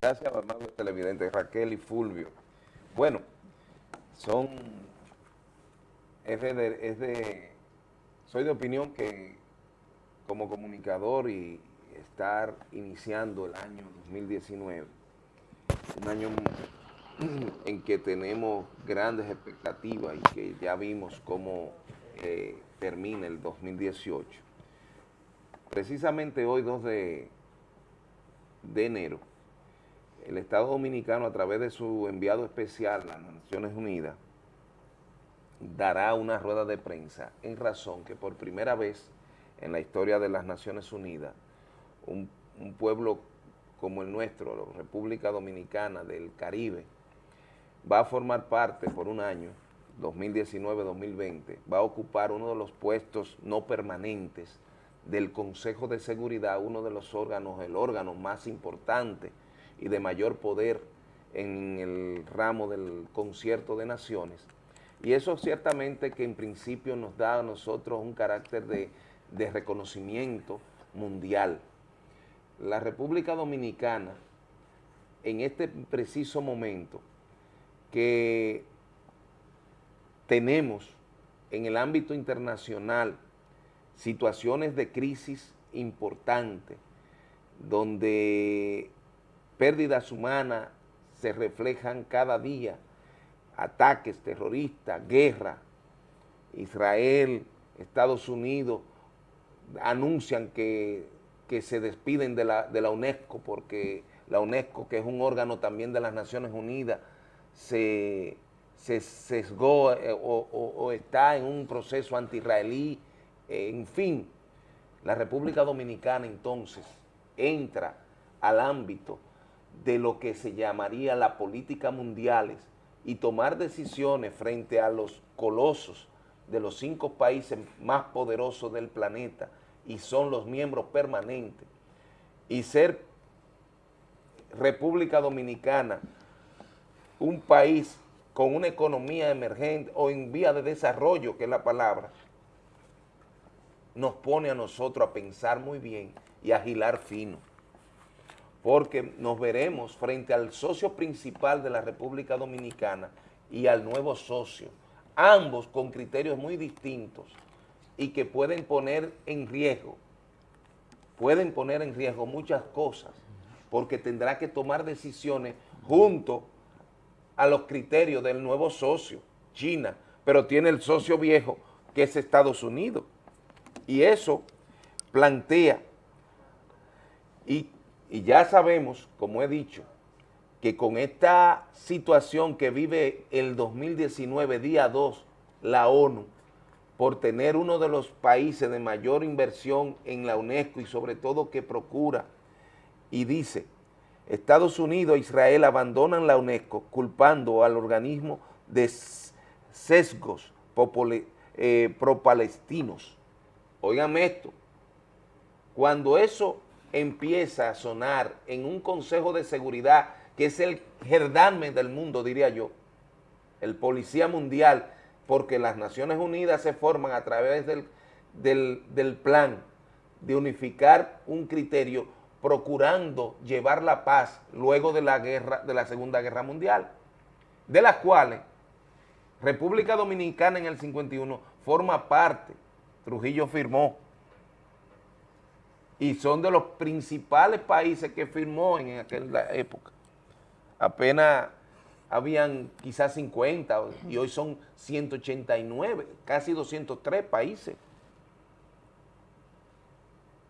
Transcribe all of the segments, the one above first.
Gracias, amable televidente, Raquel y Fulvio. Bueno, son, es de, soy de opinión que como comunicador y estar iniciando el año 2019, un año en que tenemos grandes expectativas y que ya vimos cómo eh, termina el 2018. Precisamente hoy, 2 de, de enero, el Estado Dominicano, a través de su enviado especial las Naciones Unidas, dará una rueda de prensa en razón que por primera vez en la historia de las Naciones Unidas, un, un pueblo como el nuestro, la República Dominicana del Caribe, va a formar parte por un año, 2019-2020, va a ocupar uno de los puestos no permanentes del Consejo de Seguridad, uno de los órganos, el órgano más importante y de mayor poder en el ramo del concierto de naciones. Y eso ciertamente que en principio nos da a nosotros un carácter de, de reconocimiento mundial. La República Dominicana, en este preciso momento, que tenemos en el ámbito internacional situaciones de crisis importantes, donde pérdidas humanas se reflejan cada día, ataques terroristas, guerra, Israel, Estados Unidos anuncian que, que se despiden de la, de la UNESCO porque la UNESCO, que es un órgano también de las Naciones Unidas, se, se sesgó eh, o, está en un proceso anti-israelí, eh, en fin, la República Dominicana entonces entra al ámbito de lo que se llamaría la política mundiales y tomar decisiones frente a los colosos de los cinco países más poderosos del planeta y son los miembros permanentes y ser República Dominicana un país con una economía emergente o en vía de desarrollo, que es la palabra, nos pone a nosotros a pensar muy bien y a agilar fino porque nos veremos frente al socio principal de la República Dominicana y al nuevo socio, ambos con criterios muy distintos y que pueden poner en riesgo, pueden poner en riesgo muchas cosas, porque tendrá que tomar decisiones junto a los criterios del nuevo socio, China, pero tiene el socio viejo que es Estados Unidos. Y eso plantea y y ya sabemos, como he dicho, que con esta situación que vive el 2019, día 2, la ONU, por tener uno de los países de mayor inversión en la UNESCO y sobre todo que procura, y dice, Estados Unidos e Israel abandonan la UNESCO culpando al organismo de sesgos eh, pro-palestinos. Oigan esto, cuando eso empieza a sonar en un consejo de seguridad que es el gerdarme del mundo, diría yo, el policía mundial, porque las Naciones Unidas se forman a través del, del, del plan de unificar un criterio procurando llevar la paz luego de la guerra, de la Segunda Guerra Mundial, de las cuales República Dominicana en el 51 forma parte, Trujillo firmó, y son de los principales países que firmó en aquella época. Apenas habían quizás 50 y hoy son 189, casi 203 países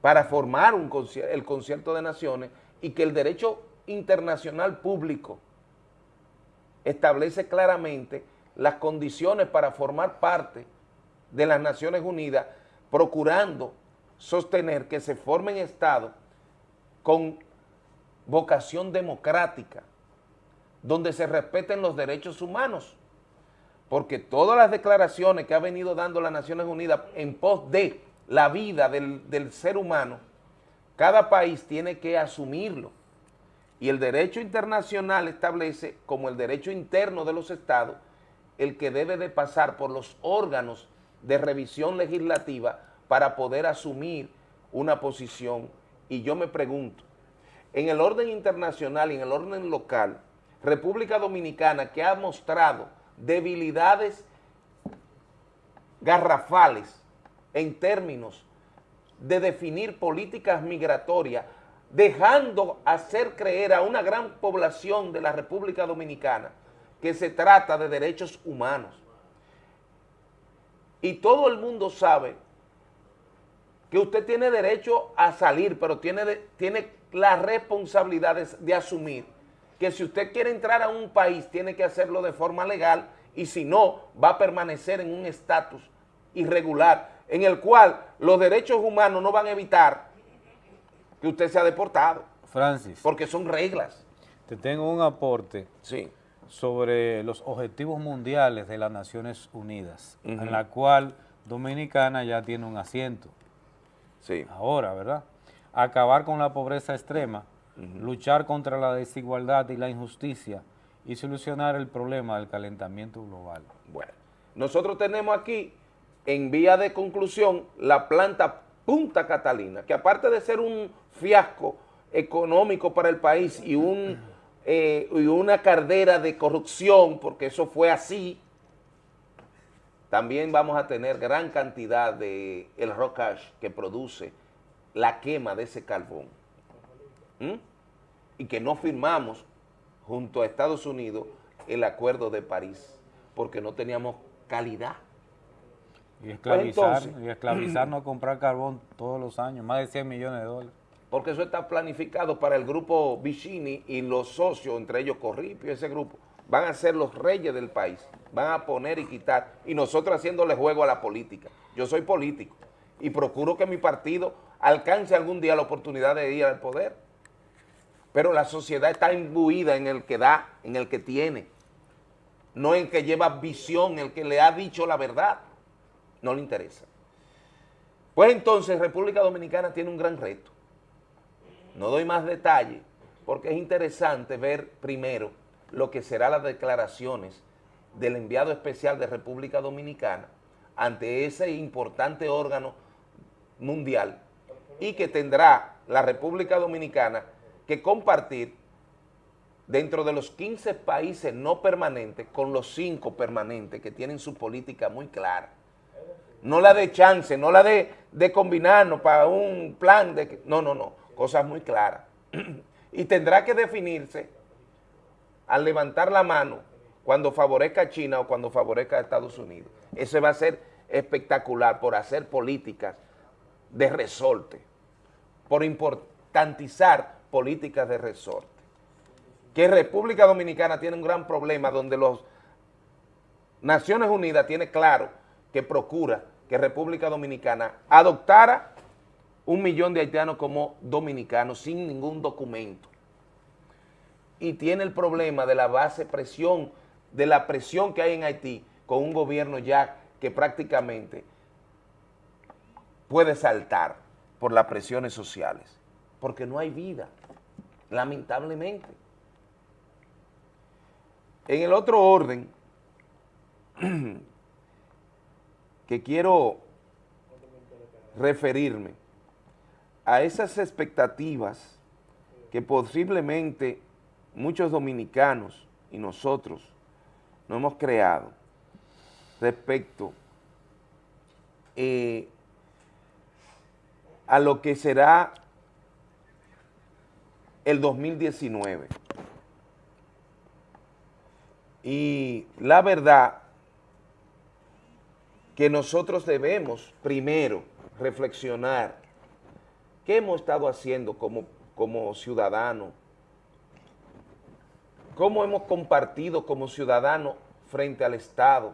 para formar un el concierto de naciones y que el derecho internacional público establece claramente las condiciones para formar parte de las Naciones Unidas procurando sostener que se formen estados con vocación democrática, donde se respeten los derechos humanos, porque todas las declaraciones que ha venido dando las Naciones Unidas en pos de la vida del, del ser humano, cada país tiene que asumirlo, y el derecho internacional establece como el derecho interno de los estados el que debe de pasar por los órganos de revisión legislativa para poder asumir una posición y yo me pregunto, en el orden internacional y en el orden local, República Dominicana que ha mostrado debilidades garrafales en términos de definir políticas migratorias, dejando hacer creer a una gran población de la República Dominicana que se trata de derechos humanos. Y todo el mundo sabe que usted tiene derecho a salir, pero tiene, tiene la responsabilidad de asumir que si usted quiere entrar a un país, tiene que hacerlo de forma legal y si no, va a permanecer en un estatus irregular, en el cual los derechos humanos no van a evitar que usted sea deportado. Francis. Porque son reglas. Te tengo un aporte sí. sobre los objetivos mundiales de las Naciones Unidas, en la cual Dominicana ya tiene un asiento. Sí. Ahora, ¿verdad? Acabar con la pobreza extrema, luchar contra la desigualdad y la injusticia y solucionar el problema del calentamiento global. Bueno, nosotros tenemos aquí en vía de conclusión la planta Punta Catalina, que aparte de ser un fiasco económico para el país y, un, eh, y una cardera de corrupción, porque eso fue así, también vamos a tener gran cantidad de el rocash que produce la quema de ese carbón. ¿Mm? Y que no firmamos junto a Estados Unidos el acuerdo de París, porque no teníamos calidad. Y esclavizar, y esclavizarnos a comprar carbón todos los años, más de 100 millones de dólares. Porque eso está planificado para el grupo Vicini y los socios, entre ellos Corripio, ese grupo, van a ser los reyes del país, van a poner y quitar, y nosotros haciéndole juego a la política. Yo soy político y procuro que mi partido alcance algún día la oportunidad de ir al poder. Pero la sociedad está imbuida en el que da, en el que tiene, no en que lleva visión, el que le ha dicho la verdad no le interesa. Pues entonces República Dominicana tiene un gran reto. No doy más detalle porque es interesante ver primero lo que serán las declaraciones del enviado especial de República Dominicana ante ese importante órgano mundial y que tendrá la República Dominicana que compartir dentro de los 15 países no permanentes con los 5 permanentes que tienen su política muy clara no la de chance, no la de, de combinarnos para un plan de... No, no, no, cosas muy claras. y tendrá que definirse al levantar la mano cuando favorezca a China o cuando favorezca a Estados Unidos. Eso va a ser espectacular por hacer políticas de resorte, por importantizar políticas de resorte. Que República Dominicana tiene un gran problema donde los Naciones Unidas tiene claro que procura que República Dominicana adoptara un millón de haitianos como dominicanos sin ningún documento. Y tiene el problema de la base presión, de la presión que hay en Haití con un gobierno ya que prácticamente puede saltar por las presiones sociales, porque no hay vida, lamentablemente. En el otro orden, que quiero referirme a esas expectativas que posiblemente muchos dominicanos y nosotros no hemos creado respecto eh, a lo que será el 2019. Y la verdad que nosotros debemos primero reflexionar qué hemos estado haciendo como, como ciudadanos, cómo hemos compartido como ciudadanos frente al Estado,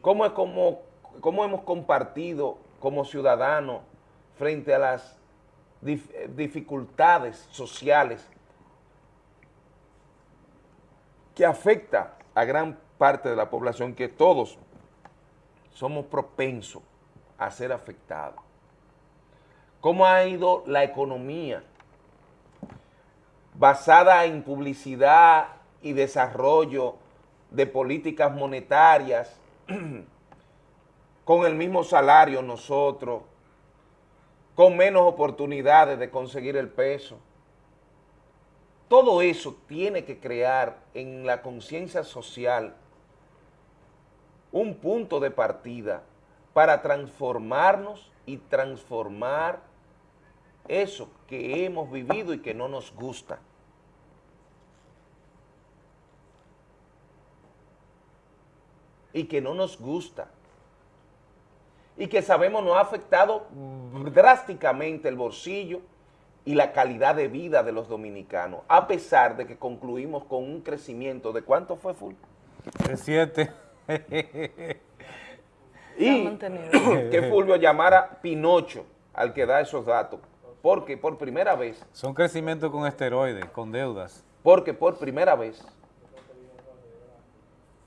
cómo, cómo, cómo hemos compartido como ciudadanos frente a las dificultades sociales que afecta a gran parte de la población que todos somos propensos a ser afectados. ¿Cómo ha ido la economía basada en publicidad y desarrollo de políticas monetarias con el mismo salario nosotros, con menos oportunidades de conseguir el peso. Todo eso tiene que crear en la conciencia social un punto de partida para transformarnos y transformar eso que hemos vivido y que no nos gusta. Y que no nos gusta. Y que sabemos nos ha afectado drásticamente el bolsillo y la calidad de vida de los dominicanos, a pesar de que concluimos con un crecimiento de ¿cuánto fue, Full? De siete. y que Fulvio llamara Pinocho al que da esos datos, porque por primera vez... Son crecimientos con esteroides, con deudas. Porque por primera vez,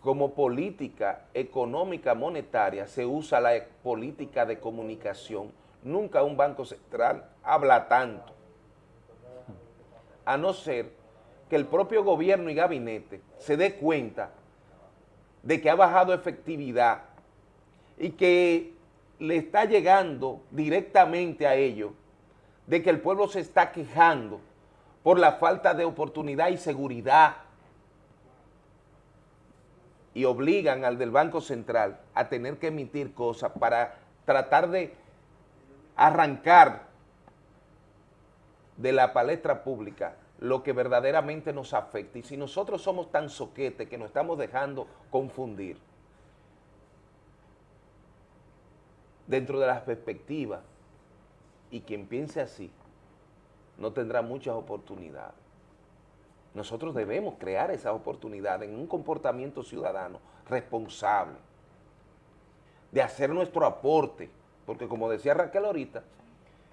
como política económica monetaria, se usa la política de comunicación. Nunca un banco central habla tanto, a no ser que el propio gobierno y gabinete se dé cuenta de que ha bajado efectividad y que le está llegando directamente a ellos de que el pueblo se está quejando por la falta de oportunidad y seguridad y obligan al del Banco Central a tener que emitir cosas para tratar de arrancar de la palestra pública lo que verdaderamente nos afecta. Y si nosotros somos tan soquetes que nos estamos dejando confundir, dentro de las perspectivas y quien piense así no tendrá muchas oportunidades. Nosotros debemos crear esas oportunidades en un comportamiento ciudadano responsable, de hacer nuestro aporte, porque como decía Raquel ahorita,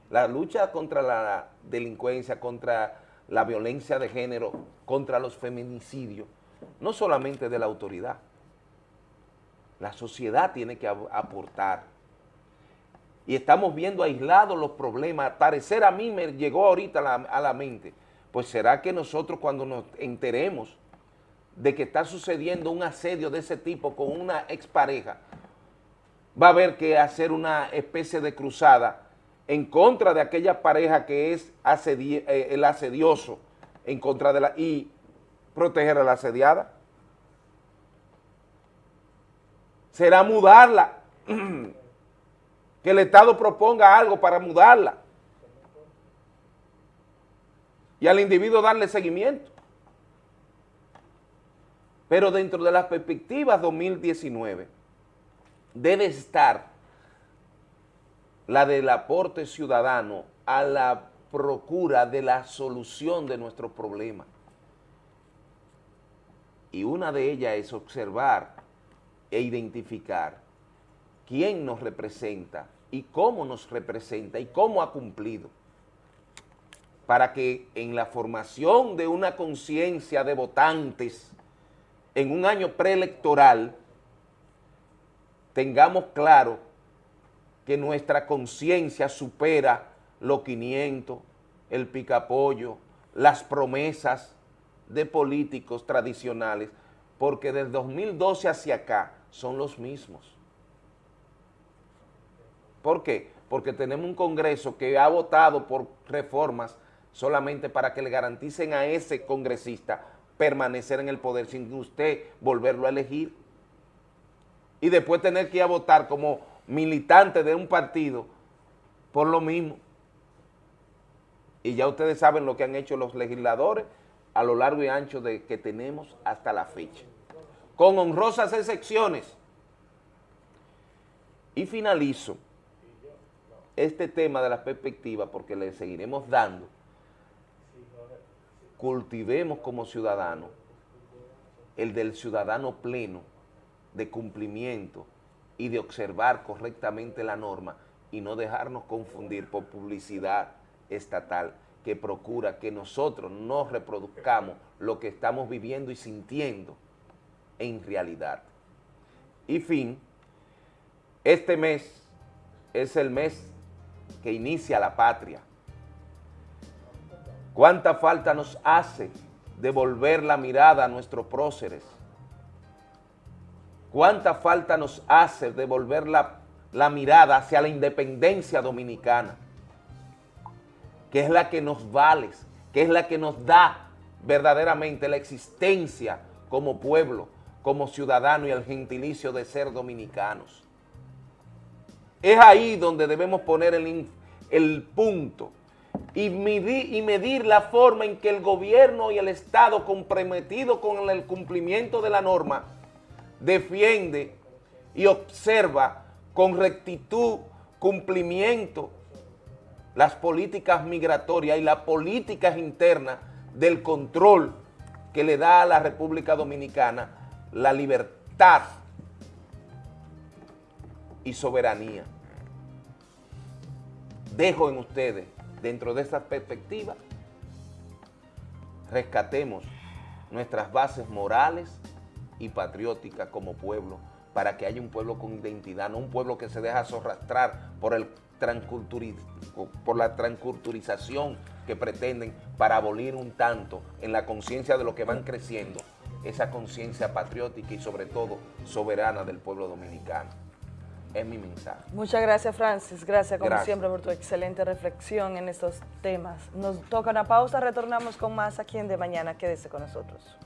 la lucha contra la delincuencia, contra la violencia de género, contra los feminicidios, no solamente de la autoridad, la sociedad tiene que aportar y estamos viendo aislados los problemas. parecer a mí me llegó ahorita a la, mente, pues será que nosotros cuando nos enteremos de que está sucediendo un asedio de ese tipo con una expareja, va a haber que hacer una especie de cruzada en contra de aquella pareja que es eh, el asedioso, en contra de la... y proteger a la asediada. Será mudarla que el Estado proponga algo para mudarla y al individuo darle seguimiento. Pero dentro de las perspectivas 2019 debe estar la del aporte ciudadano a la procura de la solución de nuestros problemas. Y una de ellas es observar e identificar quién nos representa y cómo nos representa y cómo ha cumplido para que en la formación de una conciencia de votantes en un año preelectoral tengamos claro que nuestra conciencia supera los 500, el picapollo, las promesas de políticos tradicionales, porque del 2012 hacia acá son los mismos. ¿Por qué? Porque tenemos un Congreso que ha votado por reformas solamente para que le garanticen a ese congresista permanecer en el poder sin usted volverlo a elegir y después tener que ir a votar como militante de un partido por lo mismo. Y ya ustedes saben lo que han hecho los legisladores a lo largo y ancho de que tenemos hasta la fecha. Con honrosas excepciones. Y finalizo este tema de la perspectiva, porque le seguiremos dando, cultivemos como ciudadanos el del ciudadano pleno, de cumplimiento y de observar correctamente la norma y no dejarnos confundir por publicidad estatal que procura que nosotros no reproduzcamos lo que estamos viviendo y sintiendo en realidad. Y fin, este mes es el mes que inicia la patria. ¿Cuánta falta nos hace devolver la mirada a nuestros próceres? ¿Cuánta falta nos hace devolver la, la mirada hacia la independencia dominicana? que es la que nos vale, que es la que nos da verdaderamente la existencia como pueblo, como ciudadano y el gentilicio de ser dominicanos. Es ahí donde debemos poner el, el punto y medir, y medir la forma en que el gobierno y el Estado comprometido con el cumplimiento de la norma defiende y observa con rectitud, cumplimiento, las políticas migratorias y las políticas internas del control que le da a la República Dominicana la libertad y soberanía. Dejo en ustedes, dentro de esta perspectiva, rescatemos nuestras bases morales y patrióticas como pueblo, para que haya un pueblo con identidad, no un pueblo que se deja arrastrar por, el por la transculturización que pretenden para abolir un tanto en la conciencia de lo que van creciendo, esa conciencia patriótica y sobre todo soberana del pueblo dominicano. Es mi mensaje. Muchas gracias, Francis. Gracias, como siempre, por tu excelente reflexión en estos temas. Nos toca una pausa, retornamos con más aquí en De Mañana. Quédese con nosotros.